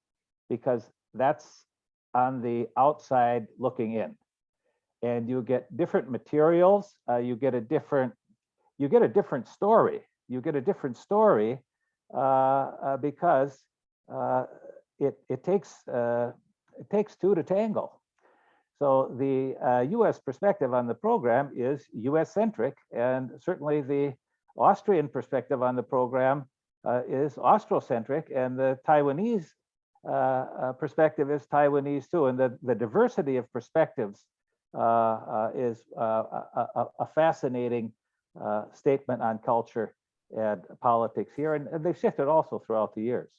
because that's on the outside looking in. And you get different materials, uh, you get a different, you get a different story. You get a different story uh, uh, because uh, it it takes uh, it takes two to tangle. So the uh, U.S. perspective on the program is U.S. centric, and certainly the Austrian perspective on the program uh, is Austrocentric, and the Taiwanese uh, uh, perspective is Taiwanese too. And the the diversity of perspectives uh, uh, is a, a, fascinating statement on culture and politics here, and, and they've shifted also throughout the years.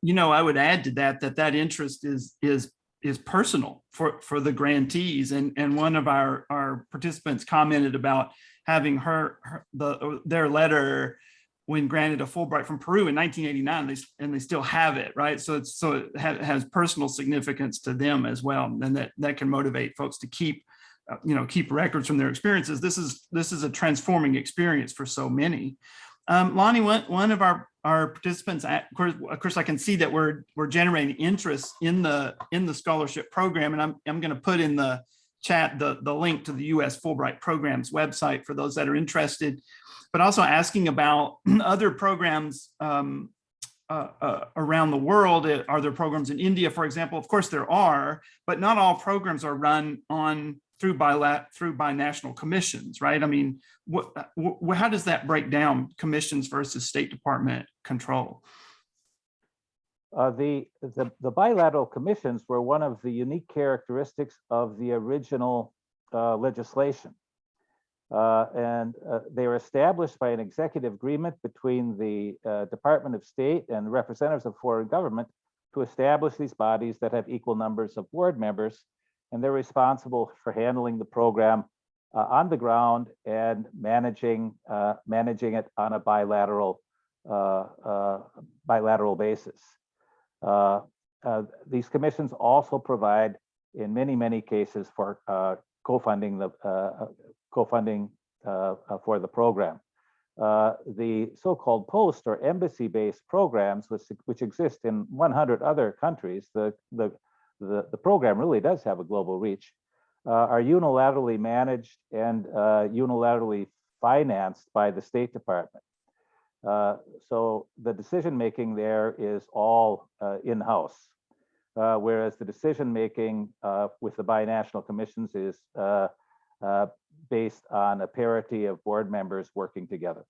You know, I would add to that, that that interest is, is, is personal for, for the grantees. And, and one of our, our participants commented about having her, her- the, their letter when granted a Fulbright from Peru in 1989, they, and they still have it, right? So it's, so it ha- has personal significance to them as well. And that, that can motivate folks to keep, uh, you know, keep records from their experiences. This is, this is a transforming experience for so many. Um, Lonnie, one, one of our, our participants, at- of course, of course, I can see that we're, we're generating interest in the, in the scholarship program. And I'm, I'm going to put in the chat, the, the link to the US Fulbright Programs website for those that are interested, but also asking about other programs um, uh, uh, around the world. Uh, Are there programs in India, for example? Of course there are, but not all programs are run on through bilat through binational commissions, right? I mean, what, wh- how does that break down commissions versus State Department control? Uh, the, the, the bilateral commissions were one of the unique characteristics of the original uh, legislation. Uh, and uh, they were established by an executive agreement between the uh, Department of State and representatives of foreign government to establish these bodies that have equal numbers of board members, and they're responsible for handling the program uh, on the ground and managing managing it on a bilateral bilateral basis. Uh, uh, these commissions also provide, in many many cases, for uh, co-funding the co-funding for the program. The so-called post or embassy-based programs, which, which exist in 100 other countries, the, the, the, the program really does have a global reach, uh, are unilaterally managed and uh, unilaterally financed by the State Department. Uh, so the decision-making there is all uh, in-house, uh, whereas the decision-making uh, with the binational commissions is uh, uh, based on a parity of board members working together.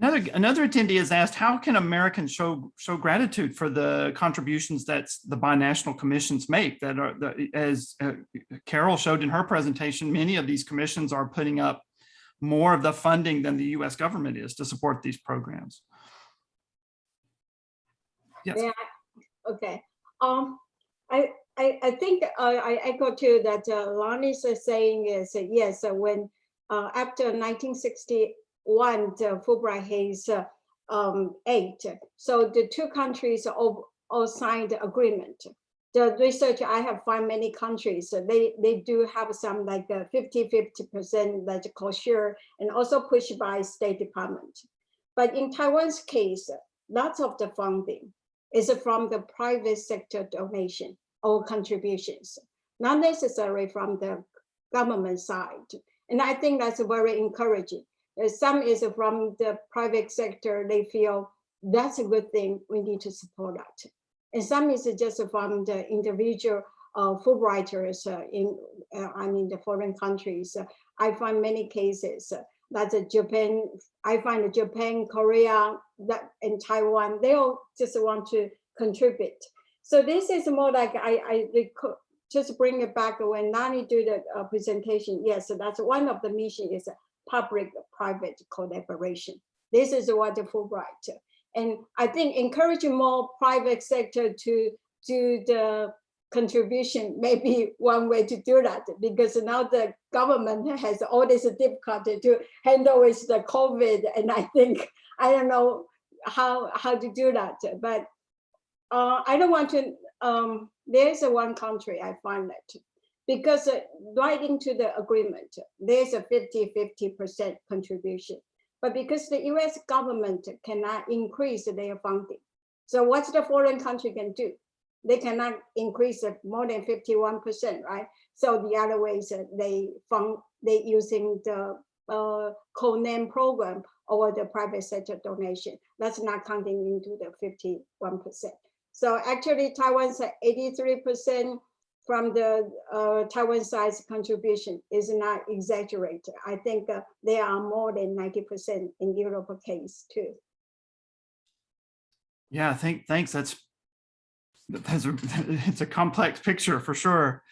Another, another attendee has asked, how can Americans show, show gratitude for the contributions that the binational commissions make that are, that as Carol showed in her presentation, many of these commissions are putting up more of the funding than the US government is to support these programs. Yes. Yeah, okay. Um, I, I, I think uh, I echo too that uh, Lonnie's uh, saying is, uh, yes, uh, when uh, after 1961, the Fulbright Hays uh, um, eight, so the two countries all, all signed agreement. The research I have found many countries, uh, they, they do have some like 50, 50% that co-share and also pushed by State Department. But in Taiwan's case, lots of the funding is from the private sector donation or contributions, not necessarily from the government side. And I think that's very encouraging. Uh, Some is from the private sector, they feel that's a good thing, we need to support that. And some is just from the individual uh, Fulbrighters uh, in, uh, I mean, the foreign countries. I find many cases that Japan, I find Japan, Korea, that and Taiwan, they all just want to contribute. So this is more like I, I just bring it back when Nani do the uh, presentation. Yes, so that's one of the mission is public-private collaboration. This is what the Fulbright. And I think encouraging more private sector to do the contribution may be one way to do that because now the government has all this difficulty to handle with the COVID. And I think, I don't know how, how to do that, but uh, I don't want to, um, there's a one country I find that because uh, right into the agreement, there's a 50, 50% contribution. But because the US government cannot increase their funding. So what's the foreign country can do? They cannot increase it more than 51%, right? So the other ways they fund, they using the uh, co-name program or the private sector donation. That's not counting into the 51%. So actually Taiwan's at 83% from the uh, Taiwan side's contribution is not exaggerated. I think uh, there are more than 90% in Europe case too. Yeah, thank, thanks. That's, that's a, it's a complex picture for sure.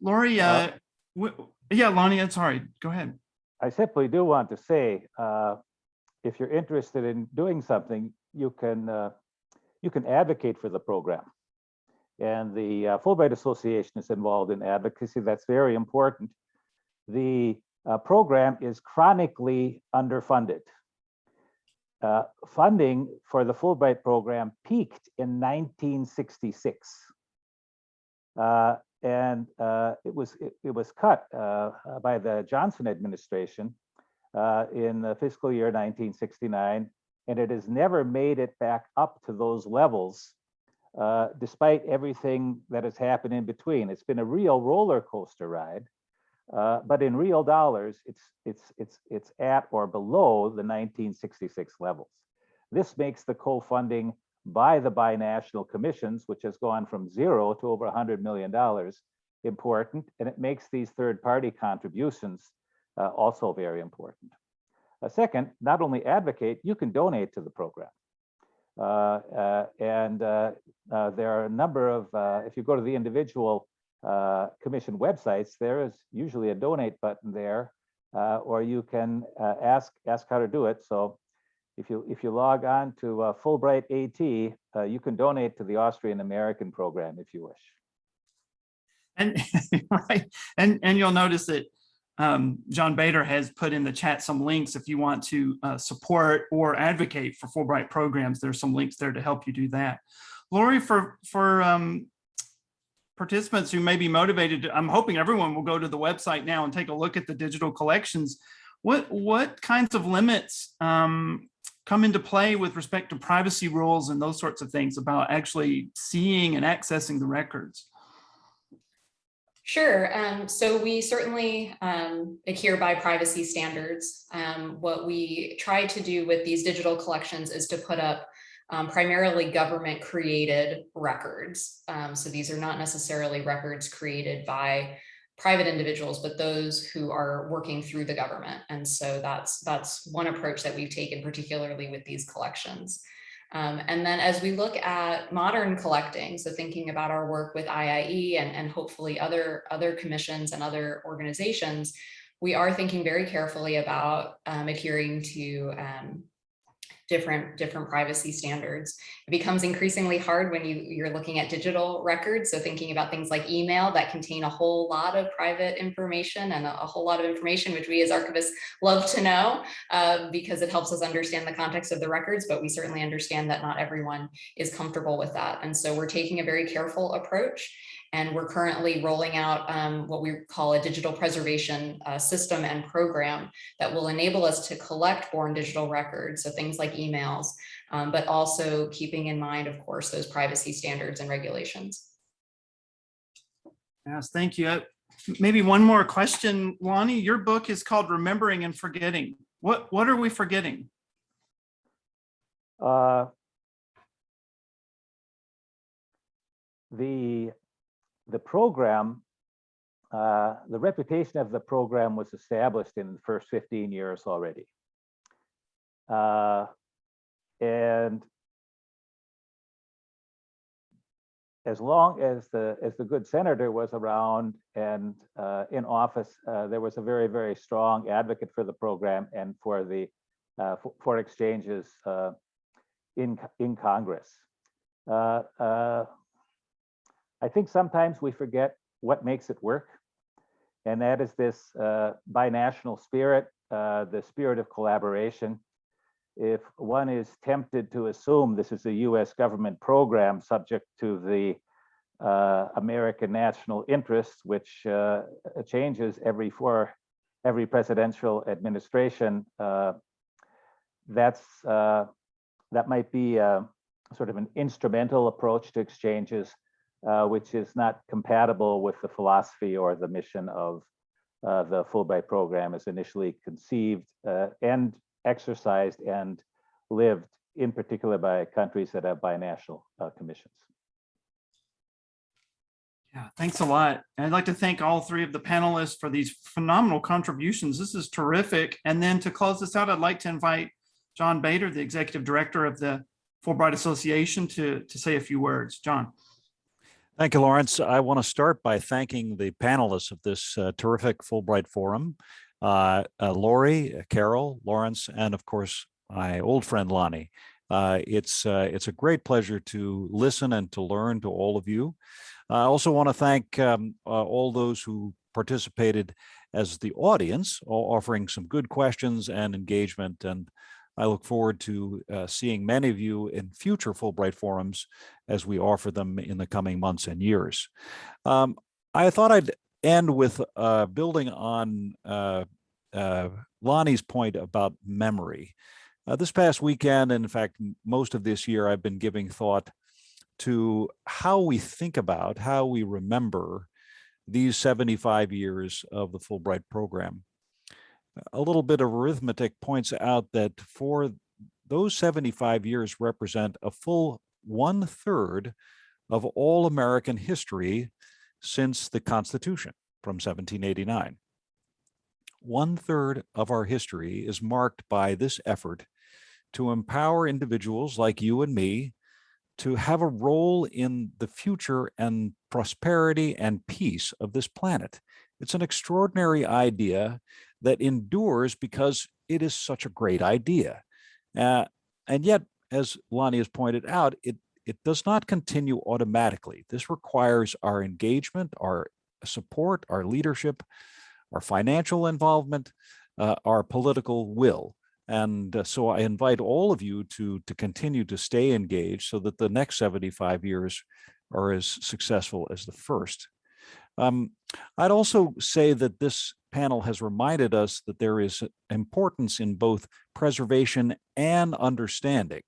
Lori, uh, w- yeah, Lonnie, I'm sorry, go ahead. I simply do want to say, uh, if you're interested in doing something, you can uh, you can advocate for the program. And the uh, Fulbright Association is involved in advocacy. That's very important. The uh, program is chronically underfunded. Uh, funding for the Fulbright program peaked in 1966. Uh, and uh, it was it, it was cut uh, by the Johnson administration in the fiscal year 1969, and it has never made it back up to those levels, uh, despite everything that has happened in between. It's been a real roller coaster ride, uh, but in real dollars, it's it's it's it's at or below the 1966 levels. This makes the co-funding by the binational commissions, which has gone from zero to over $100 million, important, and it makes these third-party contributions uh, also very important. Uh, second, not only advocate, you can donate to the program. Uh, uh, and uh, there are a number of, if you go to the individual commission websites, there is usually a donate button there, or you can ask ask how to do it. So if you if you log on to uh, Fulbright AT, uh, you can donate to the Austrian American program if you wish. And, right, and, and you'll notice that um, John Bader has put in the chat some links if you want to uh, support or advocate for Fulbright programs. There's some links there to help you do that. Lori, for, for um, participants who may be motivated, I'm hoping everyone will go to the website now and take a look at the digital collections. What, what kinds of limits um, come into play with respect to privacy rules and those sorts of things about actually seeing and accessing the records? Sure. Um, so we certainly um, adhere by privacy standards. Um, what we try to do with these digital collections is to put up um, primarily government created records. Um, so these are not necessarily records created by private individuals, but those who are working through the government. And so that's that's one approach that we've taken, particularly with these collections. Um, and then as we look at modern collecting, so thinking about our work with IIE and, and hopefully other, other commissions and other organizations, we are thinking very carefully about um, adhering to um, different different privacy standards. It becomes increasingly hard when you, you're looking at digital records. So thinking about things like email that contain a whole lot of private information and a, a whole lot of information, which we as archivists love to know uh, because it helps us understand the context of the records, but we certainly understand that not everyone is comfortable with that. And so we're taking a very careful approach and we're currently rolling out um, what we call a digital preservation uh, system and program that will enable us to collect born digital records, so things like emails, um, but also keeping in mind, of course, those privacy standards and regulations. Yes, thank you. Uh, Maybe one more question, Lonnie. Your book is called Remembering and Forgetting. What, what are we forgetting? Uh, the the program, uh, the reputation of the program was established in the first 15 years already. Uh, and as long as the as the good senator was around and uh, in office, uh, there was a very very strong advocate for the program and for the uh, for, for, exchanges uh, in in Congress. I think sometimes we forget what makes it work. And that is this uh, binational spirit, uh, the spirit of collaboration. If one is tempted to assume this is a US government program subject to the uh, American national interests, which uh, changes every four, every presidential administration, uh, that's uh, that might be sort of an instrumental approach to exchanges uh, which is not compatible with the philosophy or the mission of uh, the Fulbright program as initially conceived uh, and exercised and lived in particular by countries that have binational uh, commissions. Yeah, thanks a lot. And I'd like to thank all three of the panelists for these phenomenal contributions. This is terrific. And then to close this out, I'd like to invite John Bader, the executive director of the Fulbright Association to, to say a few words. John. Thank you, Lawrence. I want to start by thanking the panelists of this uh, terrific Fulbright Forum, uh, uh, Lori, uh, Carol, Lawrence, and of course, my old friend Lonnie. Uh, it's, uh, it's a great pleasure to listen and to learn to all of you. I also want to thank um, all those who participated as the audience, offering some good questions and engagement. And I look forward to uh, seeing many of you in future Fulbright forums as we offer them in the coming months and years. Um, I thought I'd end with uh, building on uh, uh Lonnie's point about memory. Uh, this past weekend, and in fact, most of this year, I've been giving thought to how we think about, how we remember these 75 years of the Fulbright program a little bit of arithmetic points out that for those 75 years represent a full one third of all American history since the Constitution from 1789. One third of our history is marked by this effort to empower individuals like you and me to have a role in the future and prosperity and peace of this planet. It's an extraordinary idea that endures because it is such a great idea. Uh, and yet, as Lonnie has pointed out, it, it does not continue automatically. This requires our engagement, our support, our leadership, our financial involvement, uh, our political will. And uh, so I invite all of you to, to continue to stay engaged so that the next 75 years are as successful as the first. Um, I'd also say that this panel has reminded us that there is importance in both preservation and understanding.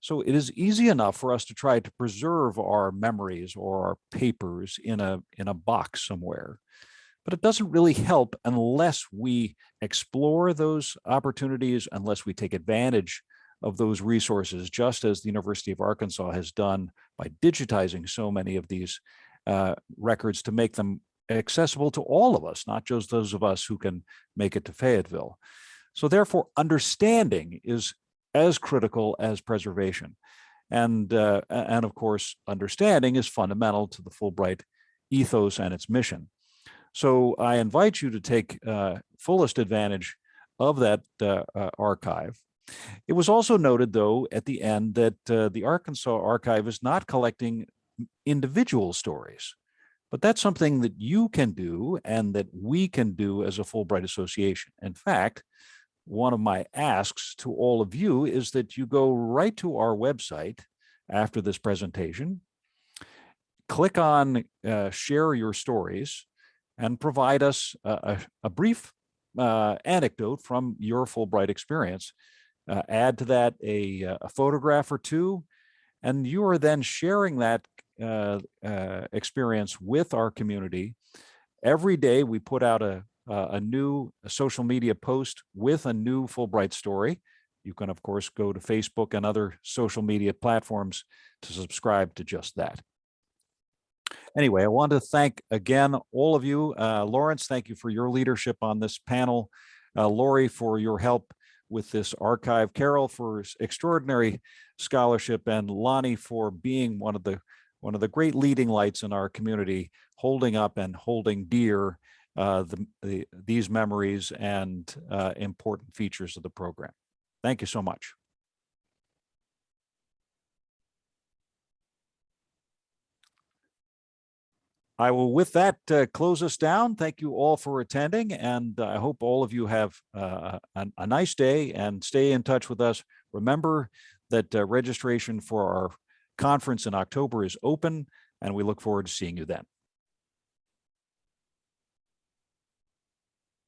So it is easy enough for us to try to preserve our memories or our papers in a, in a box somewhere. But it doesn't really help unless we explore those opportunities, unless we take advantage of those resources, just as the University of Arkansas has done by digitizing so many of these uh, records to make them accessible to all of us, not just those of us who can make it to Fayetteville. So therefore, understanding is as critical as preservation. And, uh, and of course, understanding is fundamental to the Fulbright ethos and its mission. So I invite you to take uh, fullest advantage of that uh, uh, archive. It was also noted, though, at the end that uh, the Arkansas archive is not collecting individual stories, but that's something that you can do and that we can do as a Fulbright Association. In fact, one of my asks to all of you is that you go right to our website after this presentation, click on uh, share your stories, and provide us a, a, brief uh, anecdote from your Fulbright experience. Uh, add to that a, a, photograph or two, and you are then sharing that uh, uh experience with our community. Every day we put out a, a new social media post with a new Fulbright story. You can, of course, go to Facebook and other social media platforms to subscribe to just that. Anyway, I want to thank again all of you. Uh, Lawrence, thank you for your leadership on this panel. Uh, Lori, for your help with this archive. Carol, for extraordinary scholarship, and Lonnie for being one of the one of the great leading lights in our community, holding up and holding dear uh, the, the, these memories and uh, important features of the program. Thank you so much. I will with that uh, close us down. Thank you all for attending and I hope all of you have uh, a, a, nice day and stay in touch with us. Remember that uh, registration for our conference in October is open and we look forward to seeing you then.